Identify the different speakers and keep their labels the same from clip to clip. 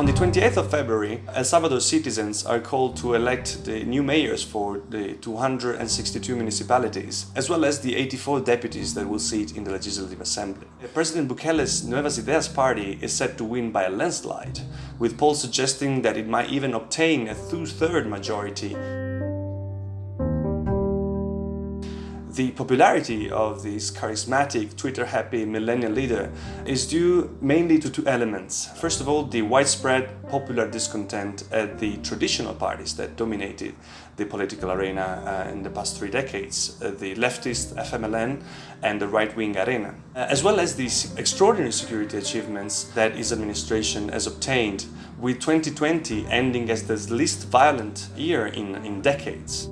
Speaker 1: On the 28th of February, El Salvador citizens are called to elect the new mayors for the 262 municipalities, as well as the 84 deputies that will sit in the Legislative Assembly. President Bukele's Nuevas Ideas party is set to win by a landslide, with polls suggesting that it might even obtain a two-third majority The popularity of this charismatic, Twitter-happy millennial leader is due mainly to two elements. First of all, the widespread popular discontent at the traditional parties that dominated the political arena uh, in the past three decades, uh, the leftist FMLN and the right-wing Arena, uh, as well as these extraordinary security achievements that his administration has obtained, with 2020 ending as the least violent year in, in decades.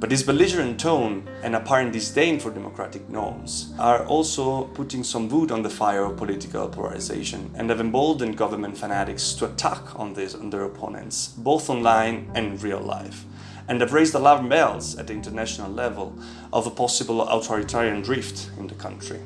Speaker 1: But this belligerent tone and apparent disdain for democratic norms are also putting some wood on the fire of political polarization and have emboldened government fanatics to attack on, this, on their opponents, both online and real life and have raised alarm bells at the international level of a possible authoritarian drift in the country.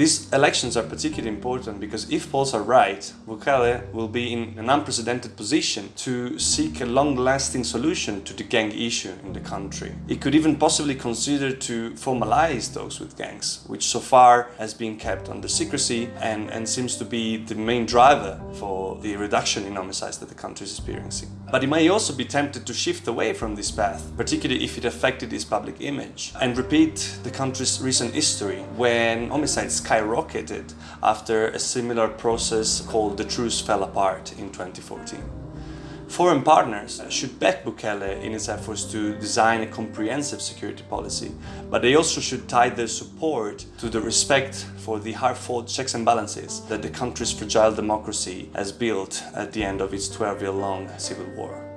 Speaker 1: These elections are particularly important because if polls are right, Bukele will be in an unprecedented position to seek a long-lasting solution to the gang issue in the country. It could even possibly consider to formalize those with gangs, which so far has been kept under secrecy and, and seems to be the main driver for the reduction in homicides that the country is experiencing. But he may also be tempted to shift away from this path, particularly if it affected his public image, and repeat the country's recent history when homicides skyrocketed after a similar process called the truce fell apart in 2014. Foreign partners should back Bukele in his efforts to design a comprehensive security policy, but they also should tie their support to the respect for the hard-fought checks and balances that the country's fragile democracy has built at the end of its 12-year-long civil war.